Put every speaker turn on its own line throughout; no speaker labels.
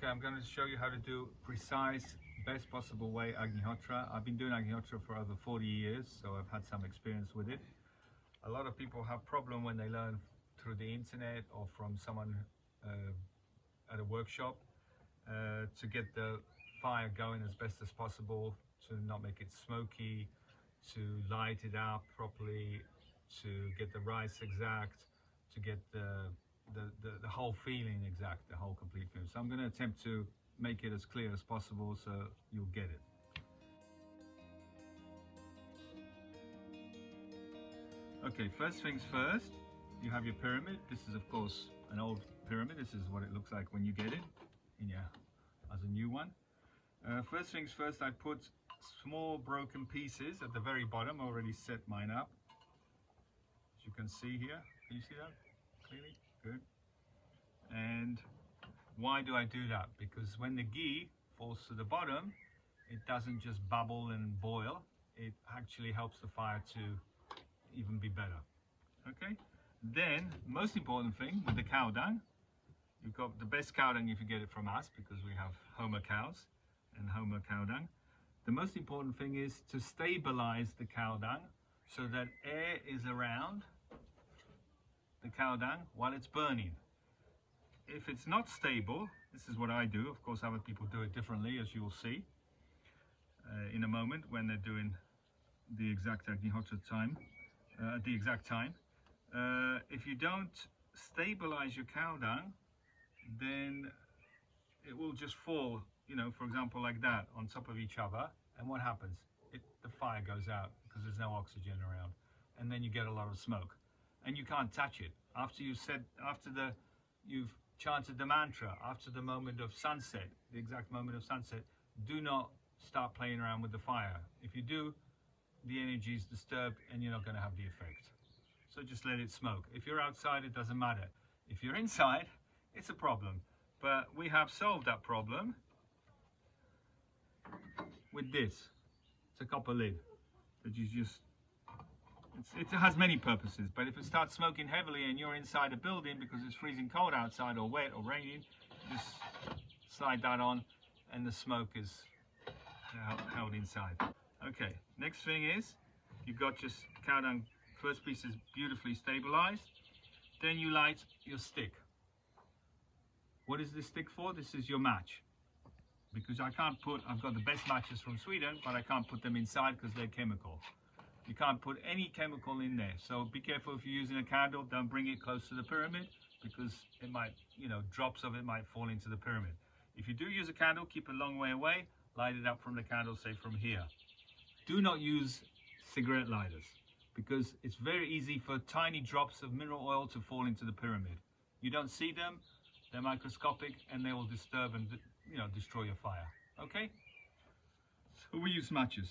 Okay, I'm going to show you how to do precise, best possible way Agnihotra. I've been doing Agnihotra for over 40 years, so I've had some experience with it. A lot of people have problem when they learn through the internet or from someone uh, at a workshop uh, to get the fire going as best as possible, to not make it smoky, to light it up properly, to get the rice exact, to get the the, the, the whole feeling exact, the whole complete feeling. So I'm going to attempt to make it as clear as possible so you'll get it. Okay, first things first, you have your pyramid. This is of course an old pyramid. This is what it looks like when you get it in your, as a new one. Uh, first things first, I put small broken pieces at the very bottom. I already set mine up. As you can see here, can you see that clearly? Good. And why do I do that? Because when the ghee falls to the bottom, it doesn't just bubble and boil. It actually helps the fire to even be better. Okay. Then, most important thing with the cow dung, you've got the best cow dung if you get it from us because we have Homa cows and Homa cow dung. The most important thing is to stabilize the cow dung so that air is around the cow dung while it's burning. If it's not stable, this is what I do. Of course, other people do it differently, as you will see uh, in a moment when they're doing the exact Agnihotra time, uh, at the exact time. Uh, if you don't stabilize your cow dung, then it will just fall, you know, for example, like that on top of each other. And what happens? It, the fire goes out because there's no oxygen around. And then you get a lot of smoke and you can't touch it. After you've said, after the, you've chanted the mantra, after the moment of sunset, the exact moment of sunset, do not start playing around with the fire. If you do, the energy is disturbed and you're not going to have the effect. So just let it smoke. If you're outside, it doesn't matter. If you're inside, it's a problem. But we have solved that problem with this. It's a copper lid that you just it's, it has many purposes, but if it starts smoking heavily and you're inside a building because it's freezing cold outside or wet or raining, just slide that on and the smoke is held inside. Okay, next thing is you've got your cow dung first piece is beautifully stabilized. Then you light your stick. What is this stick for? This is your match. Because I can't put, I've got the best matches from Sweden, but I can't put them inside because they're chemical. You can't put any chemical in there. So be careful if you're using a candle, don't bring it close to the pyramid because it might, you know, drops of it might fall into the pyramid. If you do use a candle, keep a long way away, light it up from the candle, say from here. Do not use cigarette lighters because it's very easy for tiny drops of mineral oil to fall into the pyramid. You don't see them, they're microscopic and they will disturb and, you know, destroy your fire. Okay? So we use matches.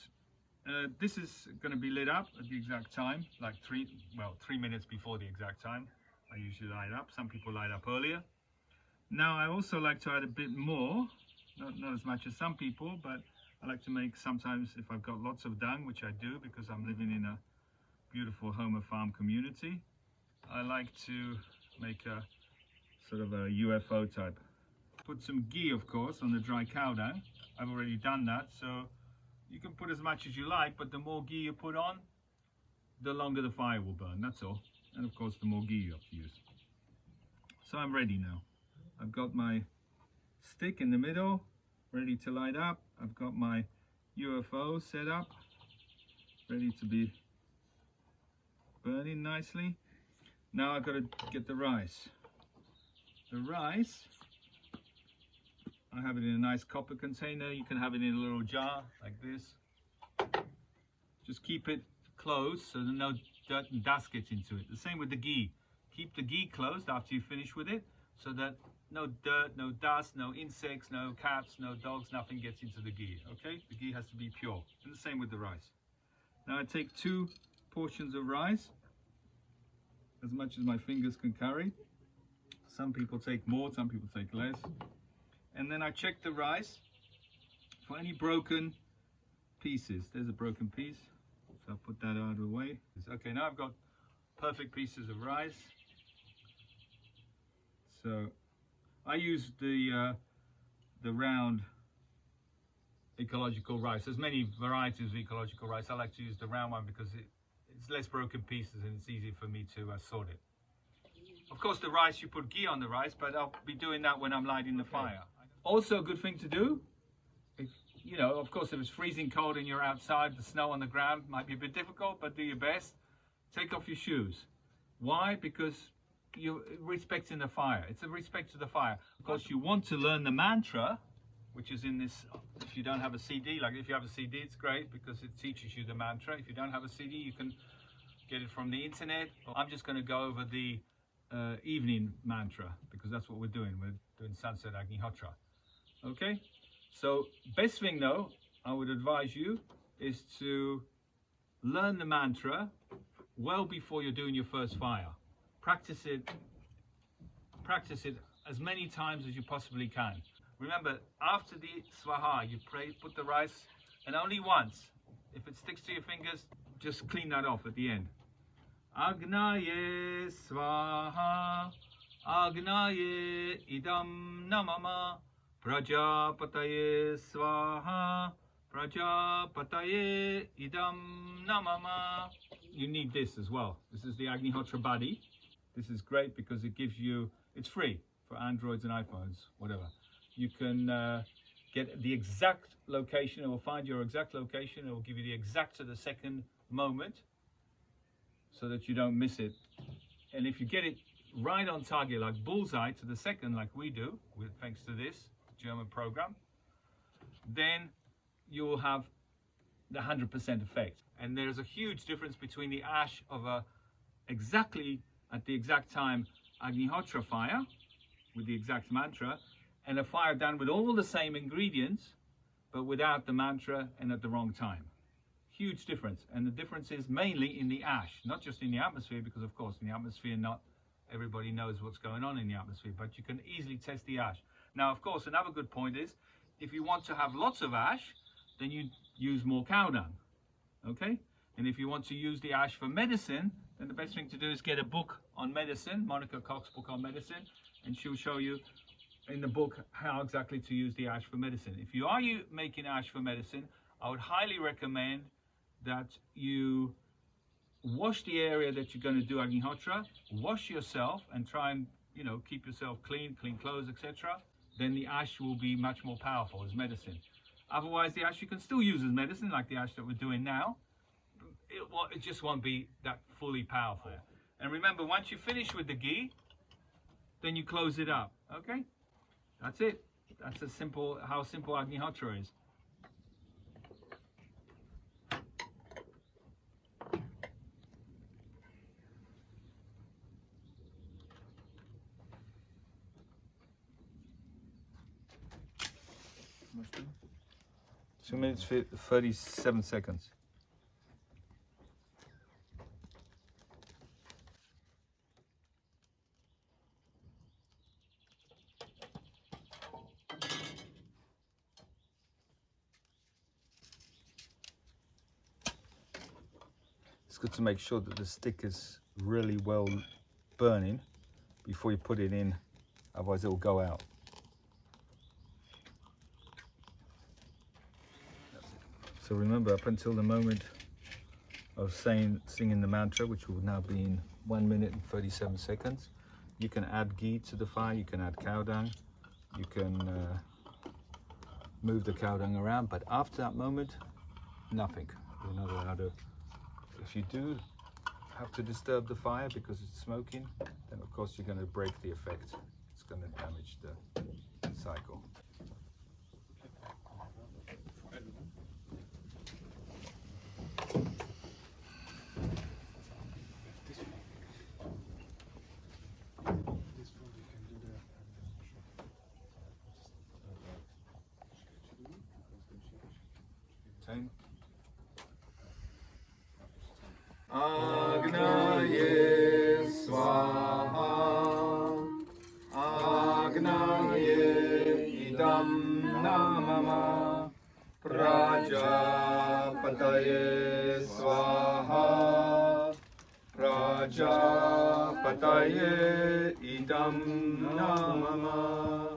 Uh, this is going to be lit up at the exact time, like three, well, three minutes before the exact time. I usually light up. Some people light up earlier. Now, I also like to add a bit more, not, not as much as some people, but I like to make sometimes, if I've got lots of dung, which I do because I'm living in a beautiful Homa farm community, I like to make a sort of a UFO type. Put some ghee, of course, on the dry cow dung. I've already done that, so you can put as much as you like, but the more ghee you put on, the longer the fire will burn, that's all. And of course, the more ghee you have to use. So I'm ready now. I've got my stick in the middle, ready to light up. I've got my UFO set up, ready to be burning nicely. Now I've got to get the rice. The rice I have it in a nice copper container. You can have it in a little jar like this. Just keep it closed so that no dirt and dust gets into it. The same with the ghee. Keep the ghee closed after you finish with it so that no dirt, no dust, no insects, no cats, no dogs, nothing gets into the ghee, okay? The ghee has to be pure. And the same with the rice. Now I take two portions of rice, as much as my fingers can carry. Some people take more, some people take less and then I check the rice for any broken pieces. There's a broken piece, so I'll put that out of the way. Okay, now I've got perfect pieces of rice. So I use the uh, the round ecological rice. There's many varieties of ecological rice. I like to use the round one because it, it's less broken pieces and it's easy for me to uh, sort it. Of course, the rice, you put ghee on the rice, but I'll be doing that when I'm lighting the fire. Also, a good thing to do, if, you know, of course, if it's freezing cold and you're outside, the snow on the ground might be a bit difficult, but do your best. Take off your shoes. Why? Because you're respecting the fire. It's a respect to the fire. Of course, you want to learn the mantra, which is in this. If you don't have a CD, like if you have a CD, it's great because it teaches you the mantra. If you don't have a CD, you can get it from the internet. I'm just going to go over the uh, evening mantra because that's what we're doing. We're doing Sunset Agnihotra. Okay? So, best thing though, I would advise you is to learn the mantra well before you're doing your first fire. Practice it, practice it as many times as you possibly can. Remember, after the swaha, you pray, put the rice, and only once. If it sticks to your fingers, just clean that off at the end. Agnaye swaha, Agnaye idam namama, Prajapataye swaha, Prajapataye idam namama. You need this as well. This is the Agnihotra Buddy. This is great because it gives you, it's free for Androids and iPhones, whatever. You can uh, get the exact location, it will find your exact location, it will give you the exact to the second moment so that you don't miss it. And if you get it right on target, like bullseye to the second, like we do, with thanks to this German program, then you will have the 100% effect. And there's a huge difference between the ash of a exactly at the exact time Agnihotra fire with the exact mantra and a fire done with all the same ingredients but without the mantra and at the wrong time. Huge difference. And the difference is mainly in the ash, not just in the atmosphere, because of course in the atmosphere not everybody knows what's going on in the atmosphere, but you can easily test the ash. Now, of course, another good point is if you want to have lots of ash, then you use more cow dung. Okay? And if you want to use the ash for medicine, then the best thing to do is get a book on medicine, Monica Koch's book on medicine, and she'll show you in the book how exactly to use the ash for medicine. If you are you making ash for medicine, I would highly recommend that you wash the area that you're going to do Agnihotra, wash yourself and try and you know keep yourself clean, clean clothes, etc. Then the ash will be much more powerful as medicine. Otherwise, the ash you can still use as medicine, like the ash that we're doing now. It, it just won't be that fully powerful. And remember, once you finish with the ghee, then you close it up. Okay, that's it. That's a simple how simple Agnihotra is. Two minutes, 37 seconds. It's good to make sure that the stick is really well burning before you put it in, otherwise it will go out. So remember, up until the moment of saying, singing the mantra, which will now be in 1 minute and 37 seconds, you can add ghee to the fire, you can add cow dung, you can uh, move the cow dung around, but after that moment, nothing. You're not allowed to, if you do have to disturb the fire because it's smoking, then of course you're going to break the effect. It's going to damage the cycle. Same. Agnaye Swaha. Agnaye Idam Namama. Swaha. Idam Namama